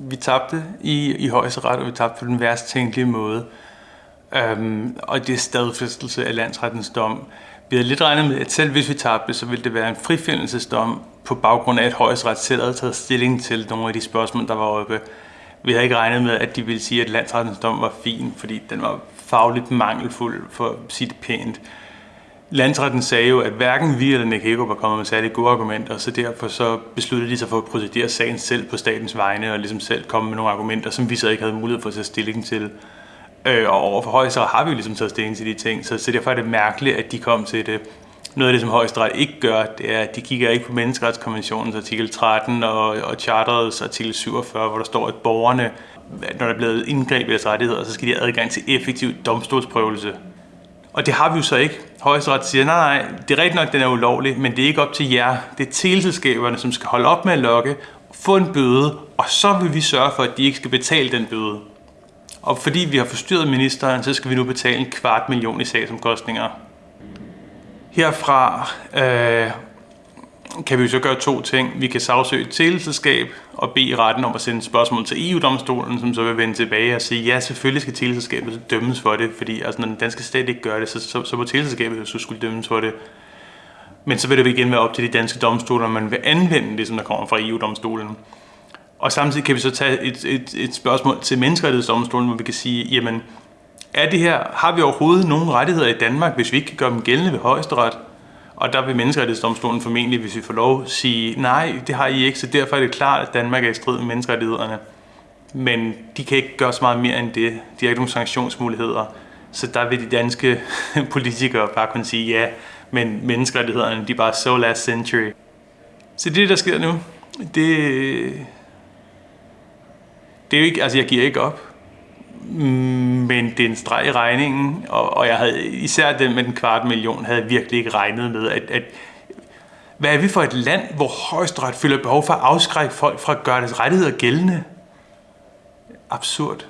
vi tabte i, i højesteret, og vi tabte på den værst tænkelige måde. Øhm, og det er stadfæstelse af landsrettens dom. Vi havde lidt regnet med, at selv hvis vi tabte, så ville det være en frifindelsesdom på baggrund af, at højesteret selv havde taget stilling til nogle af de spørgsmål, der var oppe. Vi havde ikke regnet med, at de ville sige, at landsrettens dom var fin, fordi den var fagligt mangelfuld, for at sige det pænt. Landsretten sagde jo, at hverken vi eller Nick Hagerup var kommet med særlig gode argumenter, så derfor så besluttede de sig for at procedere sagen selv på statens vegne, og ligesom selv komme med nogle argumenter, som vi så ikke havde mulighed for at tage stilling til. Øh, og overfor højesteret har vi jo ligesom taget stilling til de ting, så, så derfor er det mærkeligt, at de kom til det. Noget af det, som højesteret ikke gør, det er, at de kigger ikke på menneskeretskonventionens artikel 13 og, og charterets artikel 47, hvor der står, at borgerne, når der er blevet indgreb i deres rettigheder, så skal de have adgang til effektiv domstolsprøvelse. Og det har vi jo så ikke. Højesteret siger, nej, nej, det er rigtigt nok, den er ulovlig, men det er ikke op til jer. Det er teleselskaberne, som skal holde op med at lokke, få en bøde, og så vil vi sørge for, at de ikke skal betale den bøde. Og fordi vi har forstyrret ministeren, så skal vi nu betale en kvart million i sagsomkostninger. Herfra øh, kan vi så gøre to ting. Vi kan sagsøge et teleselskab og bede retten om at sende spørgsmål til EU-domstolen, som så vil vende tilbage og sige, ja, selvfølgelig skal teleselskabet dømmes for det, fordi altså, når den danske stat ikke gør det, så, så, så må teleselskabet så skulle dømmes for det. Men så vil det igen være op til de danske domstoler, om man vil anvende det, som der kommer fra EU-domstolen. Og samtidig kan vi så tage et, et, et spørgsmål til menneskerettighedsdomstolen, hvor vi kan sige, jamen, er det her, har vi overhovedet nogen rettigheder i Danmark, hvis vi ikke kan gøre dem gældende ved højesteret? Og der vil menneskerettighedsdomstolen formentlig, hvis vi får lov, sige, nej, det har I ikke, så derfor er det klart, at Danmark er i strid med menneskerettighederne. Men de kan ikke gøre så meget mere end det. De har ikke nogen sanktionsmuligheder. Så der vil de danske politikere bare kunne sige, ja, men menneskerettighederne, de er bare so last century. Så det, der sker nu, det, det er jo ikke, altså jeg giver ikke op, Mm, men det er en streg i regningen, og, og jeg havde især den med den kvart million, havde jeg virkelig ikke regnet med, at, at hvad er vi for et land, hvor højesteret føler behov for at afskrække folk fra at gøre deres rettigheder gældende? Absurd.